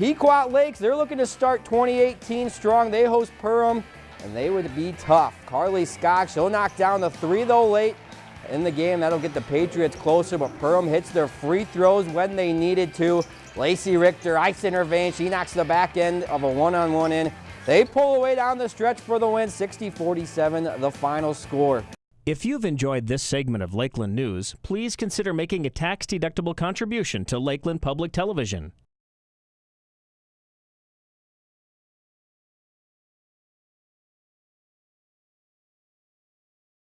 Pequot Lakes, they're looking to start 2018 strong. They host Perham, and they would be tough. Carly Scott, she'll knock down the three, though, late in the game. That'll get the Patriots closer, but Perham hits their free throws when they needed to. Lacey Richter, ice in her vein. She knocks the back end of a one-on-one -on -one in. They pull away down the stretch for the win, 60-47, the final score. If you've enjoyed this segment of Lakeland News, please consider making a tax-deductible contribution to Lakeland Public Television.